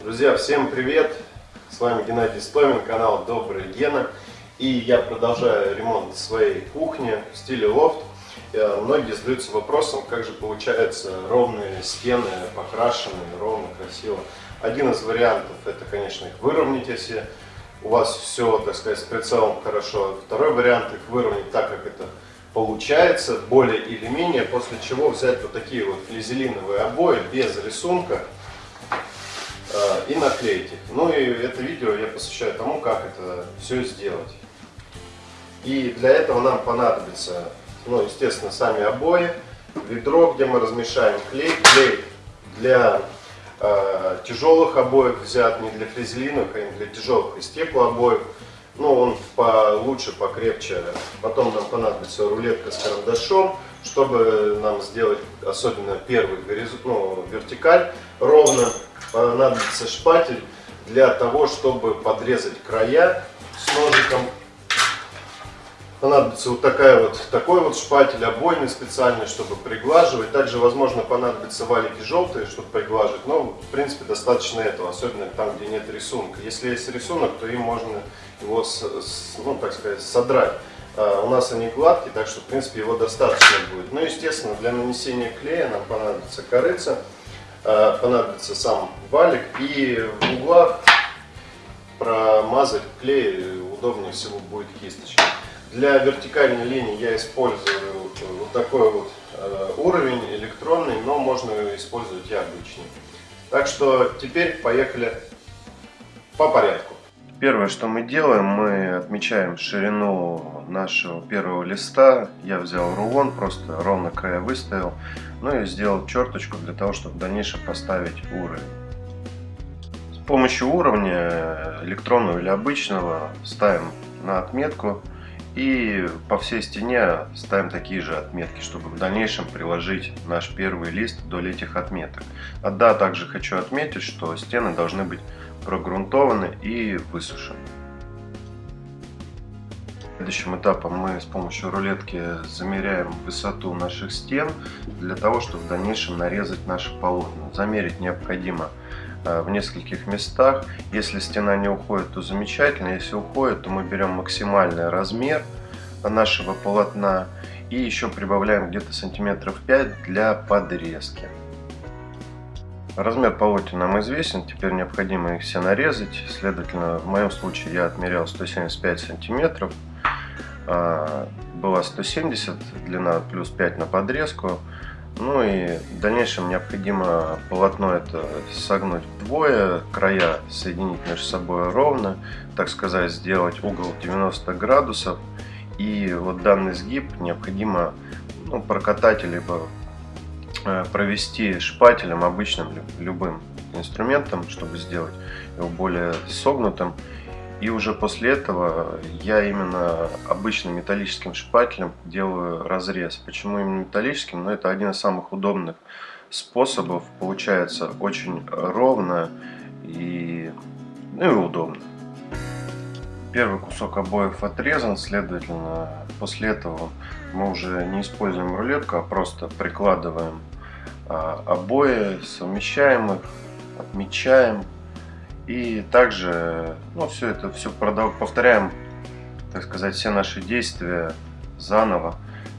Друзья, всем привет! С вами Геннадий Стомин, канал Добрый Гена. И я продолжаю ремонт своей кухни в стиле лофт. Э, многие задаются вопросом, как же получается ровные стены, покрашенные, ровно, красиво. Один из вариантов, это, конечно, их выровнять, если у вас все, так сказать, с прицелом хорошо. Второй вариант, их выровнять так, как это получается, более или менее, после чего взять вот такие вот флизелиновые обои без рисунка, и наклеить их. Ну и это видео я посвящаю тому, как это все сделать. И для этого нам понадобится, ну, естественно, сами обои, ведро, где мы размешаем клей, клей для э, тяжелых обоев взят, не для фрезелиновых, а для тяжелых и стеклообоев. Ну, он получше, покрепче. Потом нам понадобится рулетка с карандашом, чтобы нам сделать, особенно первый горизонт, ну, вертикаль ровно понадобится шпатель для того, чтобы подрезать края с ножиком. Понадобится вот такая вот, такой вот шпатель, обойный специальный, чтобы приглаживать. Также, возможно, понадобятся валики желтые, чтобы приглаживать. Но, в принципе, достаточно этого, особенно там, где нет рисунка. Если есть рисунок, то им можно его, ну, так сказать, содрать. А у нас они гладкие, так что, в принципе, его достаточно будет. Ну, естественно, для нанесения клея нам понадобится корыца. Э, понадобится сам валик и в углах промазать клей удобнее всего будет кисточкой. Для вертикальной линии я использую вот такой вот э, уровень электронный, но можно использовать и обычный. Так что теперь поехали по порядку. Первое, что мы делаем, мы отмечаем ширину нашего первого листа. Я взял рулон, просто ровно края выставил. Ну и сделал черточку для того, чтобы в дальнейшем поставить уровень. С помощью уровня, электронного или обычного, ставим на отметку. И по всей стене ставим такие же отметки, чтобы в дальнейшем приложить наш первый лист вдоль этих отметок. А да, также хочу отметить, что стены должны быть прогрунтованы и высушены. Следующим этапом мы с помощью рулетки замеряем высоту наших стен для того, чтобы в дальнейшем нарезать наши полотна. Замерить необходимо в нескольких местах. Если стена не уходит, то замечательно. Если уходит, то мы берем максимальный размер нашего полотна и еще прибавляем где-то сантиметров 5 для подрезки. Размер полотен нам известен, теперь необходимо их все нарезать. Следовательно, в моем случае я отмерял 175 сантиметров. А, была 170 длина плюс 5 на подрезку. Ну и в дальнейшем необходимо полотно это согнуть вдвое, края соединить между собой ровно, так сказать, сделать угол 90 градусов. И вот данный сгиб необходимо ну, прокатать либо Э, провести шпателем обычным любым инструментом, чтобы сделать его более согнутым. И уже после этого я именно обычным металлическим шпателем делаю разрез. Почему именно металлическим? Ну, это один из самых удобных способов. Получается очень ровно и, ну, и удобно. Первый кусок обоев отрезан, следовательно, после этого мы уже не используем рулетку, а просто прикладываем а, обои, совмещаем их, отмечаем. И также ну, все это все повторяем, так сказать, все наши действия заново.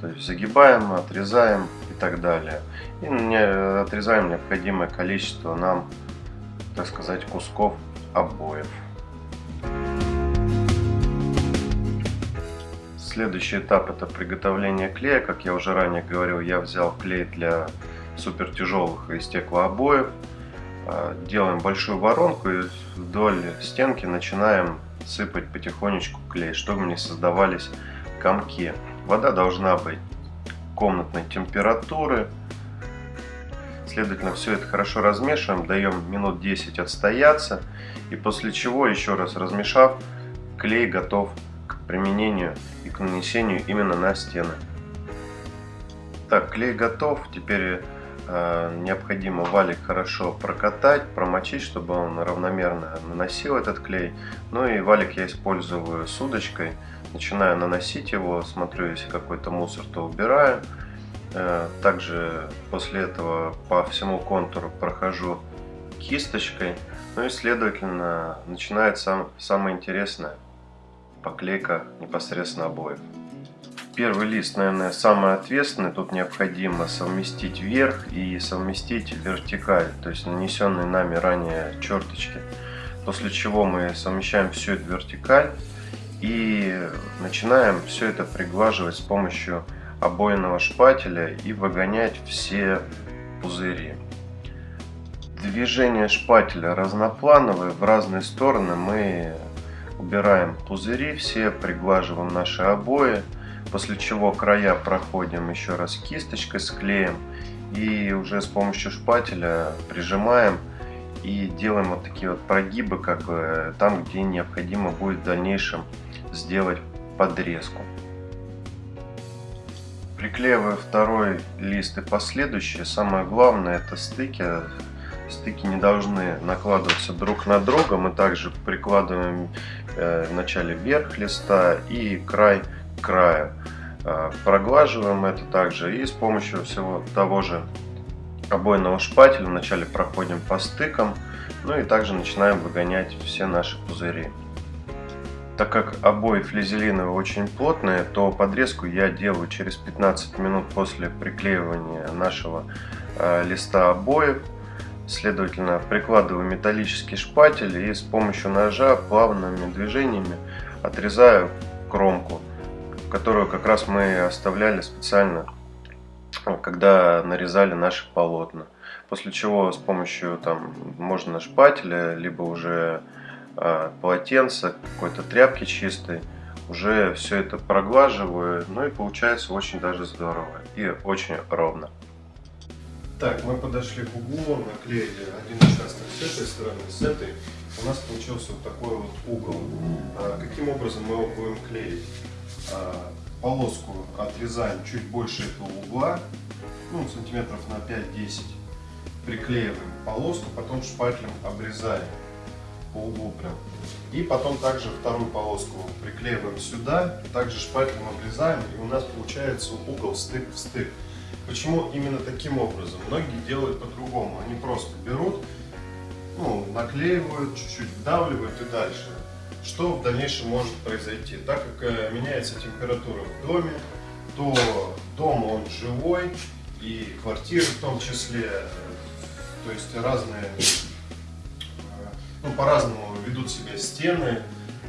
То есть загибаем, отрезаем и так далее. И отрезаем необходимое количество нам, так сказать, кусков обоев. Следующий этап это приготовление клея. Как я уже ранее говорил, я взял клей для супер тяжелых из стеклообоев. А, делаем большую воронку и вдоль стенки начинаем сыпать потихонечку клей, чтобы не создавались комки. Вода должна быть комнатной температуры. Следовательно, все это хорошо размешиваем, даем минут 10 отстояться. И после чего, еще раз размешав, клей готов к применению и к нанесению именно на стены. Так, клей готов. Теперь Э, необходимо валик хорошо прокатать, промочить, чтобы он равномерно наносил этот клей. Ну и валик я использую с удочкой. Начинаю наносить его, смотрю, если какой-то мусор, то убираю. Э, также после этого по всему контуру прохожу кисточкой. Ну и, следовательно, начинается сам, самое интересное – поклейка непосредственно обоев. Первый лист, наверное, самый ответственный. Тут необходимо совместить верх и совместить вертикаль, то есть нанесенные нами ранее черточки. После чего мы совмещаем всю эту вертикаль и начинаем все это приглаживать с помощью обойного шпателя и выгонять все пузыри. Движение шпателя разноплановое, в разные стороны мы убираем пузыри, все приглаживаем наши обои, после чего края проходим еще раз кисточкой с и уже с помощью шпателя прижимаем и делаем вот такие вот прогибы, как бы там, где необходимо будет в дальнейшем сделать подрезку. Приклеиваю второй лист и последующие. Самое главное это стыки. Стыки не должны накладываться друг на друга. Мы также прикладываем э, в начале верх листа и край к краю. Э, проглаживаем это также и с помощью всего того же обойного шпателя вначале проходим по стыкам, ну и также начинаем выгонять все наши пузыри. Так как обои флизелиновые очень плотные, то подрезку я делаю через 15 минут после приклеивания нашего э, листа обоев. Следовательно, прикладываю металлический шпатель и с помощью ножа плавными движениями отрезаю кромку, которую как раз мы оставляли специально, когда нарезали наши полотна. После чего с помощью там можно шпателя, либо уже а, полотенца, какой-то тряпки чистой, уже все это проглаживаю, ну и получается очень даже здорово и очень ровно. Так, мы подошли к углу, наклеили один участок с этой стороны, с этой. У нас получился вот такой вот угол. А, каким образом мы его будем клеить? А, полоску отрезаем чуть больше этого угла, ну, сантиметров на 5-10. Приклеиваем полоску, потом шпателем обрезаем по углу прям. И потом также вторую полоску приклеиваем сюда, также шпателем обрезаем, и у нас получается угол стык в стык. Почему именно таким образом? Многие делают по-другому. Они просто берут, ну, наклеивают, чуть-чуть вдавливают и дальше. Что в дальнейшем может произойти? Так как э, меняется температура в доме, то дом он живой, и квартиры в том числе, то есть разные ну, по-разному ведут себя стены,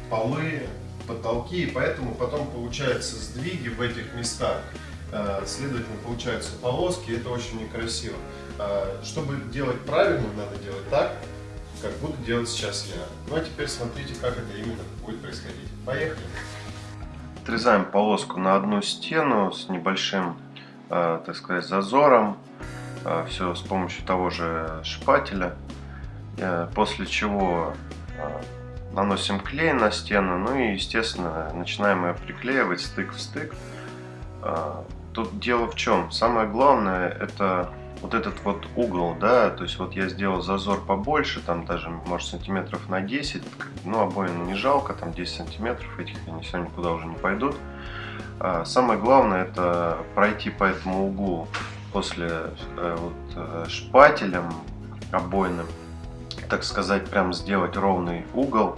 полы, потолки, и поэтому потом получаются сдвиги в этих местах. Э, следовательно, получаются полоски, это очень некрасиво. Э, чтобы делать правильно, надо делать так, как буду делать сейчас я. Ну а теперь смотрите, как это именно будет происходить. Поехали! Отрезаем полоску на одну стену с небольшим, э, так сказать, зазором. Все с помощью того же шпателя. Э, после чего э, наносим клей на стену, ну и, естественно, начинаем ее приклеивать стык в стык. Э, тут дело в чем? Самое главное это вот этот вот угол, да, то есть вот я сделал зазор побольше, там даже, может, сантиметров на 10, ну, обоим не жалко, там 10 сантиметров, этих они сегодня никуда уже не пойдут. Самое главное это пройти по этому углу после вот, шпателем обойным, так сказать, прям сделать ровный угол.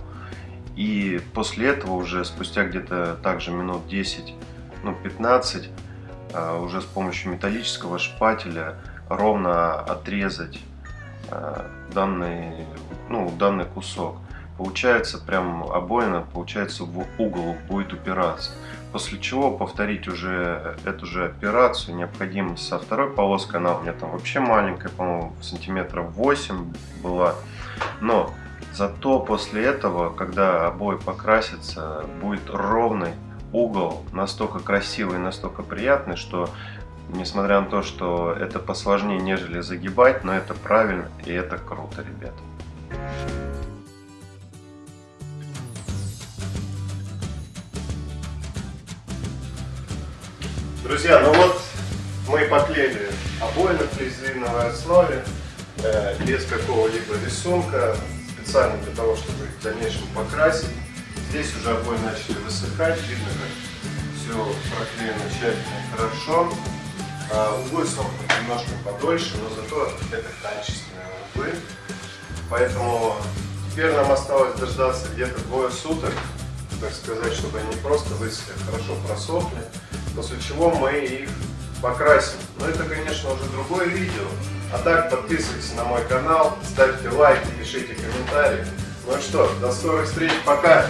И после этого уже спустя где-то также минут 10, ну 15, а, уже с помощью металлического шпателя ровно отрезать а, данный, ну, данный кусок. Получается прям обоина, получается в угол будет упираться. После чего повторить уже эту же операцию необходимо со второй полоской. Она у меня там вообще маленькая, по-моему, сантиметров 8 была. Но зато после этого, когда обои покрасятся, будет ровный угол, настолько красивый, настолько приятный, что несмотря на то, что это посложнее, нежели загибать, но это правильно и это круто, ребята. Друзья, ну вот мы поклеили обои на флизелиновой основе, э, без какого-либо рисунка, специально для того, чтобы их в дальнейшем покрасить. Здесь уже обои начали высыхать, видно, как все проклеено тщательно и хорошо. А, углы сохнут немножко подольше, но зато это качественные углы. Поэтому теперь нам осталось дождаться где-то двое суток, так сказать, чтобы они просто высохли, хорошо просохли, после чего мы их покрасим. Но это, конечно, уже другое видео. А так, подписывайтесь на мой канал, ставьте лайки, пишите комментарии. Ну что, до скорых встреч, пока!